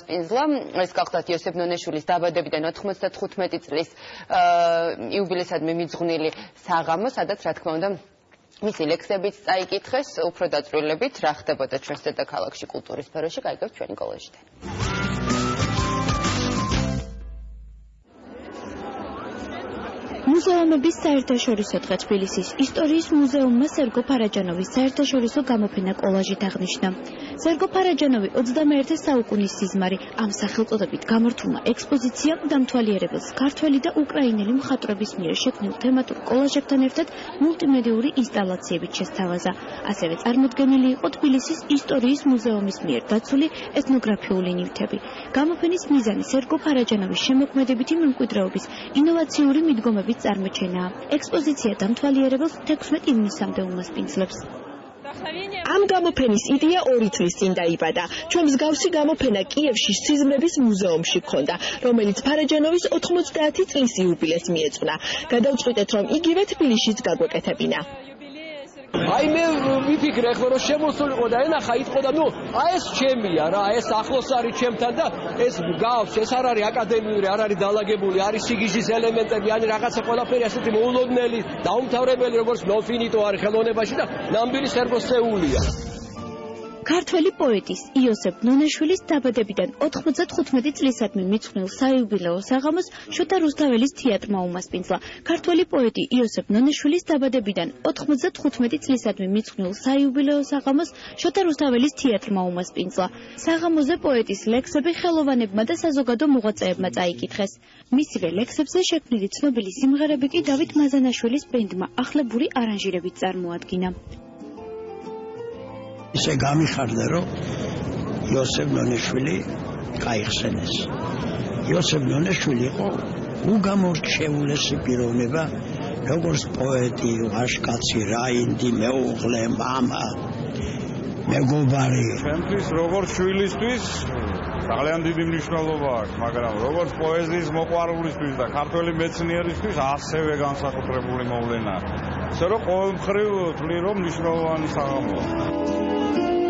სპინზლა ეს გახლავთ იოსებ ნონეშვილის დაბადებიდან 95 წლის იუბილესადმი მიძღვნილი საღამო, სადაც რა თქმა უნდა მისი ლექსებიც წაიკითხეს, უფრო დაწვრილებით რა ხდებოდა ჩვენს დედაქალაქში კულტურის სფეროში, გაიგებთ ჩვენი კოლეჯიდან. მუზეუმების საერთაშორისო დღე თბილისის ისტორიის მუზეუმმა სერგო ფარაჯანოვის საერთაშორისო გამოფენა კოლაჟით აღნიშნა. სერგო ფარაჯანოვი 21 საუკუნის სიზმარი ამ სახელწოდებით გამართულმა ექსპოზიციამ დამთვალიერებელს ქართველი და უკრაინელი მხატვრების მიერ შექმნილ თემატურ კოლაჟებთან ერთად მულტიმედიური ინსტალაციებით შესთავაზა. ასევე წარმოდგენილი იყო თბილისის ისტორიის მუზეუმის მიერ დაცული ეთნოგრაფიული ნივთები. გამოფენის მიზანი სერგო ფარაჯანოვის შემოქმედებითი მემკვიდრეობის ინოვაციური მიდგომების წარმოჩენაა. ექსპოზიცია დამთვალიერებელს 16 ივნისამდე უმასპინძლებს. ამ გამოფენის იდეა ორი წლის წინ დაიბადა. ჩვენ მსგავსი გამოფენა კიევში სიზმრების მუზეუმში ქონდა, რომელიც ფარაჯანოვის 90 წლის იუბილეს მიეძღვნა. გადავწყვიტეთ, რომ იგივე თბილისშიც გაგვეკეთებინა. აი მე ვიფიქრე ხო რომ შემოსულიყო და ენახა იტყო და ნუ აი ეს ჩემია რა ეს ახლოს არის ჩემთან და ეს გავს ეს არ არის აკადემიური არ არის დალაგებული არის სიგიჟის ელემენტები არის რაღაცა ყველაფერი ასეთი მოულოდნელი დაუმთავრებელი როგორც ნოფინიტო არის ხელოვნებაში და ნამდვილი სერბოსეულია ქართველი პოეტის იოსებ ნონეშვილის დაბადებიდან 95 წლისადმი მიცხვნილ საიუბილეო საღამოს შოთა რუსთაველის თეატრმა უმასპინძლა. ქართველი პოეტი იოსებ ნონეშვილის დაბადებიდან 95 წლისადმი მიცხვნილ საიუბილეო საღამოს შოთა რუსთაველის თეატრმა უმასპინძლა. საღამოზე პოეტის ლექსები ხელოვანებმა და საზოგადო მოღვაწეებმა წაიკითხეს. მისივე ლექსებზე შექმნილი ცნობილი სიმღერები კი დავით მაზანაშვილის ბენდმა ახლებური არანჟირებით წარმოადგინა. ისე გამიხარდა, რომ იოსებ ნონეშვილი გაიხსენეს. იოსებ ნონეშვილი იყო უგამორჩეულესი პიროვნება, როგორც პოეტი, ვაჟკაცი, რაინდი, მეუღლე, мама, მეგობარი. ჩემთვის როგორც შვილისთვის ძალიან დიდი მნიშვნელობა აქვს, მაგრამ როგორც პოეზიის მოყვარულისთვის და ქართველი მეცნიერისთვის ასევე განსაკუთრებული მოვლენაა. ისე რომ ყოველმხრივ თვლი რომ მნიშვნელოვანი საღამოა. Thank you.